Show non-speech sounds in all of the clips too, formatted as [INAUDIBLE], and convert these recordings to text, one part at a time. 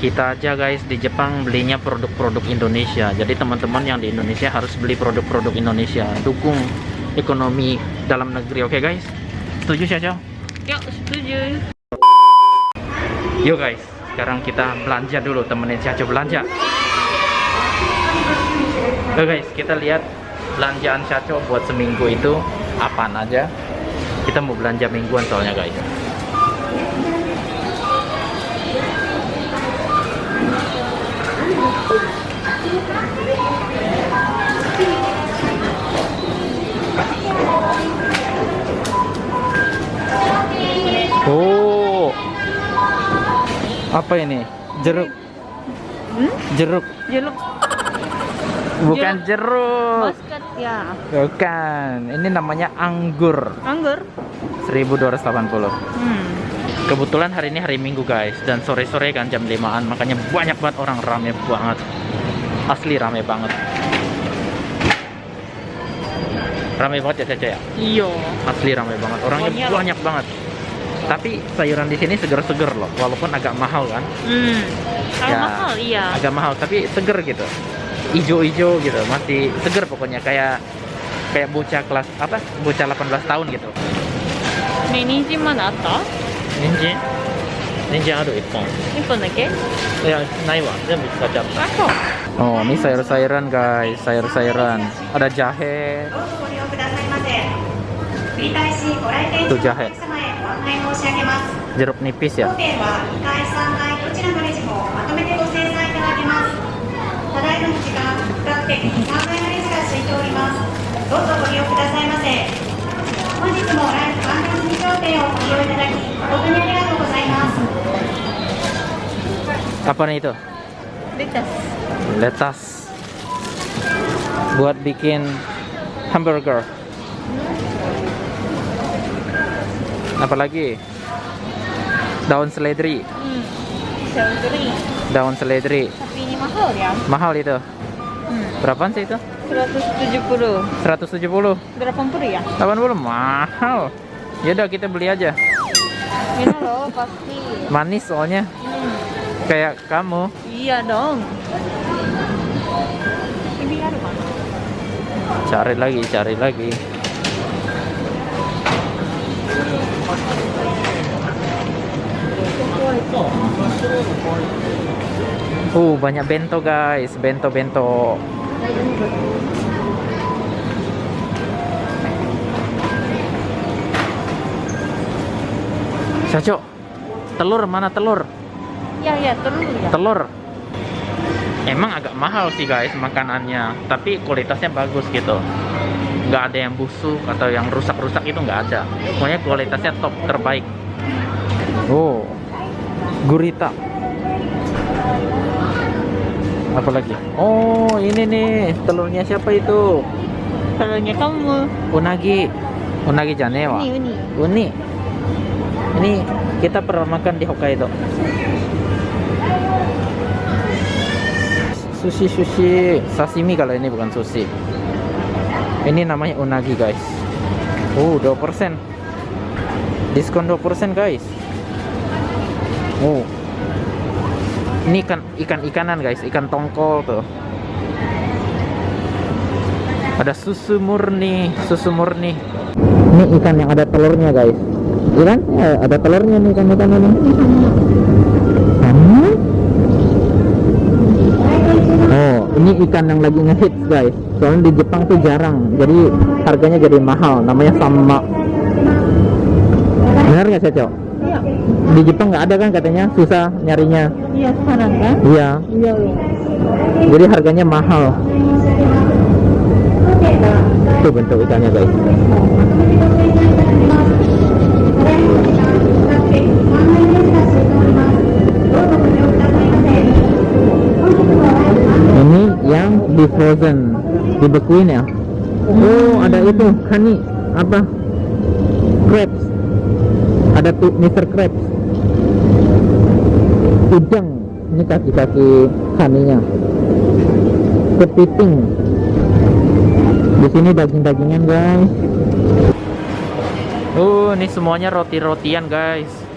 kita aja guys. Di Jepang belinya produk-produk Indonesia. Jadi teman-teman yang di Indonesia harus beli produk-produk Indonesia. Dukung ekonomi dalam negeri oke guys? Setuju Caca? Ya, setuju. yuk guys. Sekarang kita belanja dulu. Temenin Caca belanja. Oke guys. Kita lihat belanjaan Caca buat seminggu itu apaan aja. Kita mau belanja mingguan soalnya guys apa ini? Jeruk, Hmm? jeruk, Jeruk bukan jeruk. basket ya. Bukan, ini namanya anggur. Anggur. 1280. Hmm. Kebetulan hari ini hari Minggu guys dan sore-sore kan jam 5-an makanya banyak banget orang rame banget. Asli rame banget. Rame banget ya Caca ya? Iya. Asli rame banget. Orangnya Banyak. banyak banget tapi sayuran di sini seger-seger loh walaupun agak mahal kan. Hmm. ya, mahal iya. agak mahal tapi seger gitu. Ijo-ijo gitu masih seger pokoknya kayak kayak bocah kelas apa bocah 18 tahun gitu. Ninjin mana ada? Ninji. Ninji ada ippon Ippon nake Ya, nai wa, bisa tsukachatta Oh, ini sayur-sayuran guys, sayur-sayuran. Ada jahe. Itu jahe. 申し上げます。jeruk nipis ya. 当店は2階、3階どちらのレジもまとめてご精算いただけます。ただいまの時間、比較的3階のレジが空いております。どうぞご利用くださいませ。本日もライフワンダース商店をご利用いただき、誠にありがとうございます。Apa nih itu? レタス。Letas. Buat bikin hamburger. apa lagi? Daun seledri. Hmm. seledri. Daun seledri. Tapi ini mahal ya? Mahal itu. Hmm. berapaan sih itu? 170 170 berapa puluh. Ya? 80 mahal. Yaudah kita beli aja. Ini loh pasti. [LAUGHS] Manis soalnya. Hmm. kayak kamu. Iya dong. Ini ada mana cari lagi cari lagi. Uh, banyak bento guys, bento-bento. Caco, telur mana telur? Ya ya telur ya. telur. Emang agak mahal sih guys makanannya. Tapi kualitasnya bagus gitu. Nggak ada yang busuk atau yang rusak-rusak itu nggak ada. Pokoknya kualitasnya top terbaik. Oh gurita apa lagi oh ini nih telurnya siapa itu Telurnya kamu. unagi unagi janewa Uni uni. Uni. Ini kita pernah makan di Hokkaido. Sushi sushi sashimi kalau ini bukan sushi. Ini namanya unagi guys. Oh, 2%. Diskon 2% guys. Oh. Ini ikan ikan-ikanan guys, ikan tongkol tuh. Ada susu murni, susu murni. Ini ikan yang ada telurnya guys. Iya kan? Ya, ada telurnya nih ikan-ikan ini. Sama. Oh, ini ikan yang lagi ngehits guys. Soalnya di Jepang tuh jarang, jadi harganya jadi mahal. Namanya sama. Benar nggak Cecok? Iya. Di Jepang nggak ada kan katanya susah nyarinya. Iya sekarang kan? Iya, Iya. jadi harganya mahal. Tuh bentuk ikannya guys. Ini yang di frozen, dibekuin ya. Oh, ada itu, kani apa? Crabs. Ada tuh Mr. Crabs. Udang. Ini kaki-kaki kaninya. Kepiting. Di sini daging-dagingan, guys. Uh, ini semuanya roti-rotian, guys.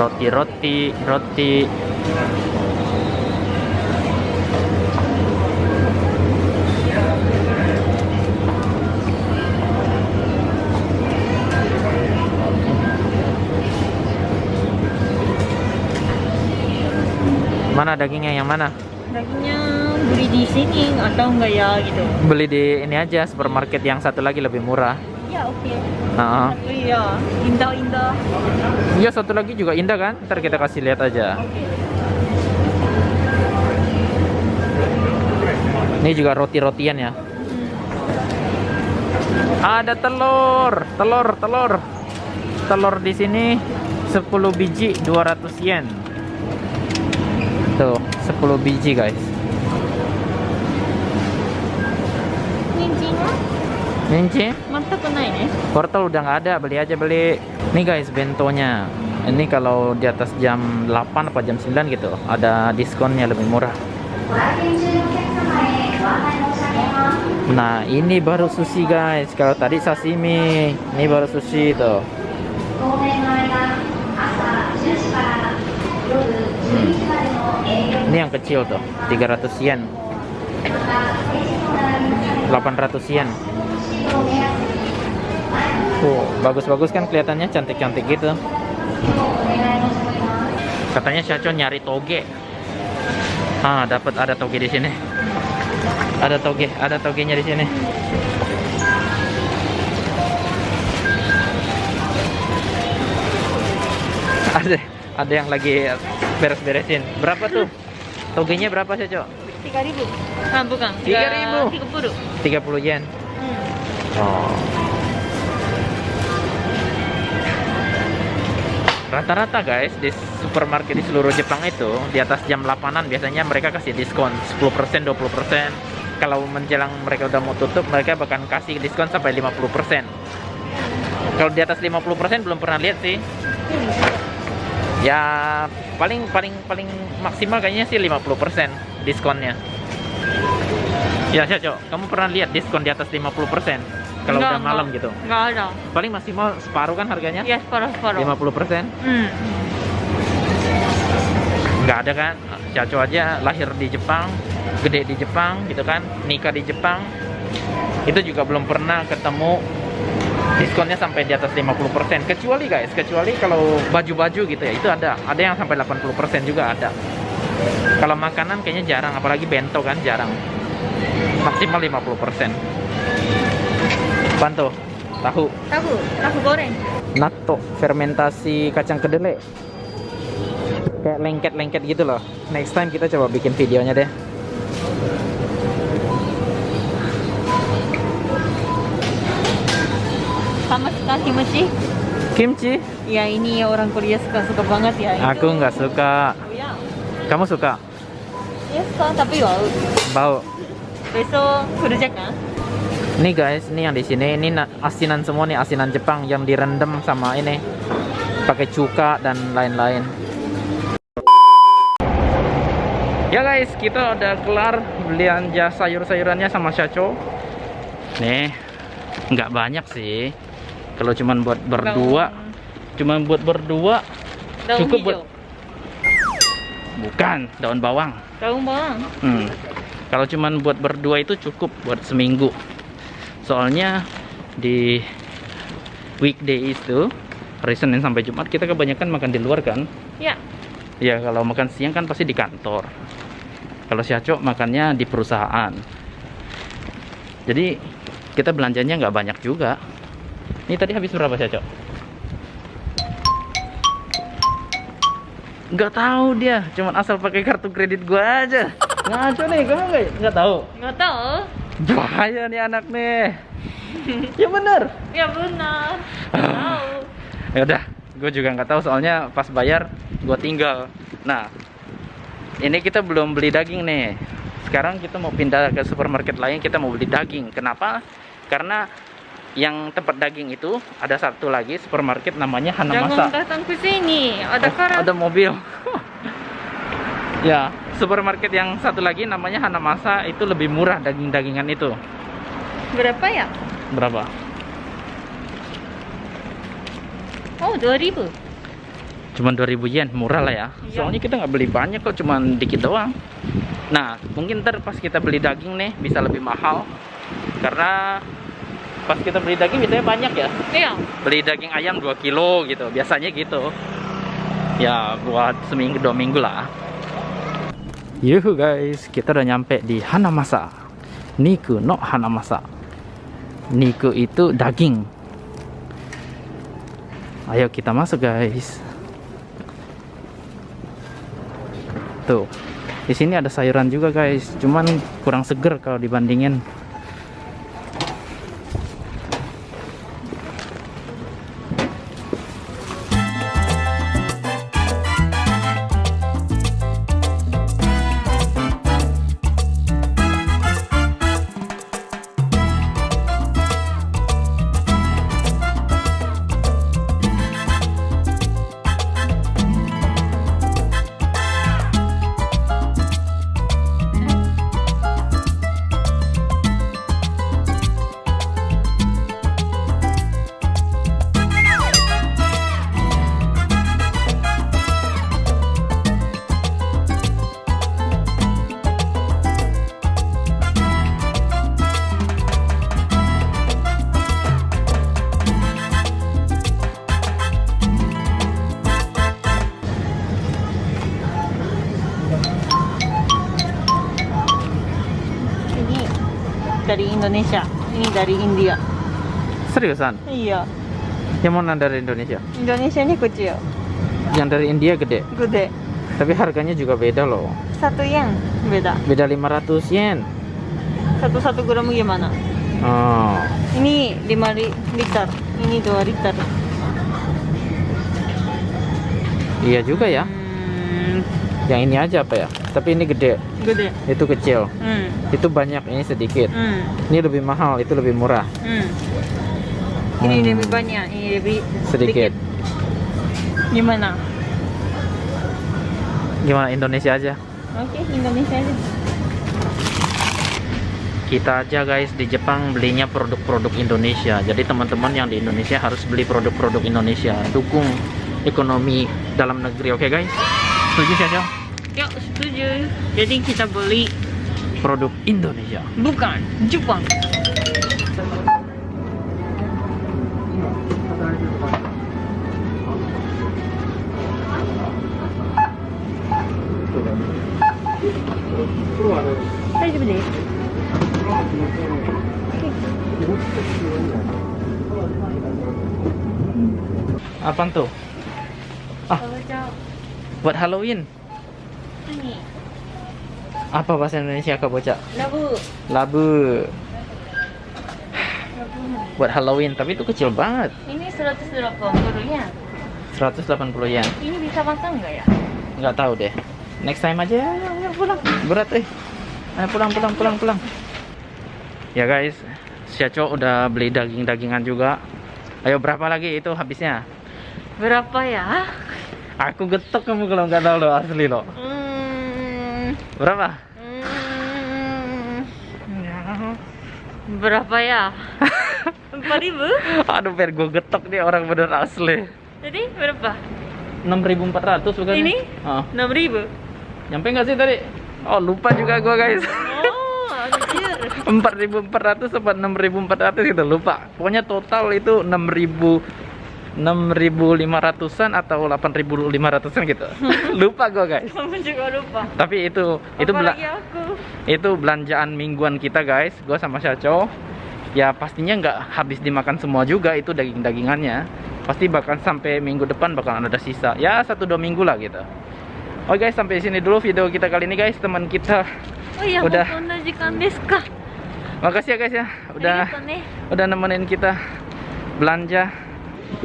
roti roti roti mana dagingnya yang mana Dagingnya beli di sini atau enggak ya gitu? beli di ini aja supermarket yang satu lagi lebih murah Ya oke. Heeh. Tapi ya indah-indah. Iya satu lagi juga indah kan ntar kita kasih lihat aja Oke. ini juga roti-rotian ya ada telur telur telur telur di sini 10 biji 200 yen Tuh, 10 biji guys. Ninci? Portal udah nggak ada, beli aja beli. Nih guys, bentonya. Ini kalau di atas jam 8 atau jam 9 gitu, ada diskonnya lebih murah. Nah, ini baru sushi guys. Kalau tadi sashimi, ini baru sushi tuh. ini yang kecil tuh 300 yen 800 yen Wow, bagus-bagus kan kelihatannya cantik-cantik gitu. Katanya Syachon nyari toge. Ah, dapat ada toge di sini. Ada toge, ada togenya di sini. Ada ada yang lagi beres-beresin. Berapa tuh? Togenya berapa Shacho? 3000. Ah bukan. 3.000. 30. 30 yen. Hmm. Oh. Rata-rata guys di supermarket di seluruh Jepang itu di atas jam 8-an biasanya mereka kasih diskon 10%, 20%. Kalau menjelang mereka udah mau tutup, mereka bahkan kasih diskon sampai 50%. Kalau di atas 50% belum pernah lihat sih. Ya paling paling paling maksimal kayaknya sih 50% diskonnya. Ya, Caco, kamu pernah lihat diskon di atas 50% kalau Enggak, udah malam enggak. gitu? Enggak ada. Paling maksimal separuh kan harganya? Ya separuh-separuh. 50%? Hmm. Nggak ada kan? Caco aja lahir di Jepang, gede di Jepang gitu kan, nikah di Jepang. Itu juga belum pernah ketemu diskonnya sampai di atas 50%. Kecuali guys, kecuali kalau baju-baju gitu ya, itu ada. Ada yang sampai 80% juga ada. Kalau makanan kayaknya jarang, apalagi bento kan jarang. Maksimal 50%. Bantu, tahu. Tahu, tahu goreng. natto fermentasi kacang kedelai kayak lengket-lengket gitu loh next time kita coba bikin videonya deh Sekali kimchi. kimchi Ya ini orang Korea suka-suka banget ya. aku nggak suka Oh, ya. kamu suka Ya suka tapi wow. bau Besok kerja kan? nih guys ini yang di sini ini na- asinan semua nih asinan Jepang yang direndam sama ini pakai cuka dan lain-lain ya guys kita udah kelar belanja sayur-sayurannya sama Shacho nih nggak banyak sih kalau cuman buat berdua cuman buat berdua Daun Cukup hijau. buat- bukan daun bawang Daun bawang. Hmm. Kalau cuman buat berdua itu cukup buat seminggu. Soalnya di weekday itu hari Senin sampai Jumat kita kebanyakan makan di luar kan. Ya. Ya kalau makan siang kan pasti di kantor. Kalau si Aco makannya di perusahaan. Jadi kita belanjanya nggak banyak juga. Ini tadi habis berapa si Aco? Nggak tahu dia, cuman asal pakai kartu kredit gua aja. Ngaco nih, kamu nggak nggak tahu? Nggak tahu. Bahaya nih anak nih. [LAUGHS] ya bener. Ya benar. tahu. Ya udah, gue juga nggak tahu soalnya pas bayar gue tinggal. Nah, ini kita belum beli daging nih. Sekarang kita mau pindah ke supermarket lain, kita mau beli daging. Kenapa? Karena yang tempat daging itu ada satu lagi supermarket namanya Jangan Hanamasa. datang ke sini. Ada Oh, karat. ada mobil. [LAUGHS] ya, supermarket yang satu lagi namanya Hanamasa itu lebih murah daging-dagingan itu. Berapa ya? Berapa? Oh, 2000. Cuman 2000 yen, murah lah ya. Iya. Soalnya kita nggak beli banyak kok, cuman dikit doang. Nah, mungkin ntar pas kita beli daging nih bisa lebih mahal. Karena pas kita beli daging biasanya banyak ya. Iya. Beli daging ayam 2 kilo gitu, biasanya gitu. Ya, buat seminggu dua minggu lah. Yuhu guys, kita udah nyampe di Hanamasa. Niku no Hanamasa. Niku itu daging. Ayo kita masuk guys. Tuh. Di sini ada sayuran juga guys, cuman kurang seger kalau dibandingin. Dari Indonesia. Ini dari India. Seriusan? Iya. Yang mana dari Indonesia? Indonesia ini kecil. Yang dari India gede. Gede. Tapi harganya juga beda loh. Satu yen beda. Beda 500 yen. Satu-satu gram gimana? Oh. Ini 5 li- liter. Ini 2 liter. Iya juga ya. Hmm, Yang ini aja apa ya? Tapi ini gede, gede. itu kecil. Hmm. Itu banyak, ini sedikit. Hmm. Ini lebih mahal, itu lebih murah. Hmm. Ini Hmm. lebih banyak, ini lebih Sedikit. Gimana? Gimana Indonesia aja? Oke, Indonesia aja. Kita aja guys di Jepang belinya produk-produk Indonesia. Jadi teman-teman yang di Indonesia harus beli produk-produk Indonesia. Dukung ekonomi dalam negeri, oke guys? Setuju Syasha? Ya, setuju. Jadi kita beli Produk Indonesia. bukan Jepang. Apaan tuh? Ah. Buat Halloween. Ini Apa bahasa Indonesia kak bocah? labu. Labu. Buat Halloween, tapi itu kecil banget. Ini 180 ya. 180 yen. Ini bisa makan nggak ya? Nggak tahu deh. Next time aja. Ayo, pulang. Berat eh. Ayo pulang, pulang, pulang, pulang. Ya guys, Syaco udah beli daging-dagingan juga. Ayo berapa lagi itu habisnya? Berapa ya? Aku getok kamu kalau nggak tahu lo asli lo. Hmm, Berapa? hmm, ya. Berapa ya? [LAUGHS] 4000? Aduh, biar gue getok nih orang bener asli. Jadi berapa? 6.400 bukan? Ini? Oh, 6000. nyampe nggak sih tadi? Oh, lupa juga gue guys. Oh, anjir. [LAUGHS] 4.400 apa 6.400 gitu lupa. Pokoknya total itu 6.000 6.500-an atau 8.500-an gitu. [LAUGHS] lupa gue guys. Kamu juga lupa. Tapi itu itu bela- aku. itu belanjaan mingguan kita guys. Gue sama Syaco. Ya pastinya nggak habis dimakan semua juga itu daging-dagingannya. Pasti bakal sampai minggu depan bakalan ada sisa. Ya satu dua minggu lah gitu. Oke guys sampai sini dulu video kita kali ini guys. Teman kita Oh iya, Udah. Makasih ya guys ya, udah ne. udah nemenin kita belanja.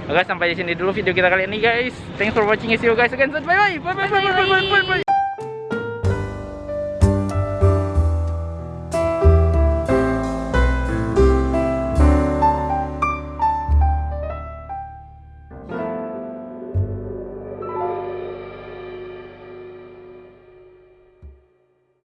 Oke, sampai di sini dulu video kita kali ini guys. Thanks for watching. See you guys again. Bye bye. Bye bye bye bye bye bye. bye.